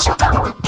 Stitch Power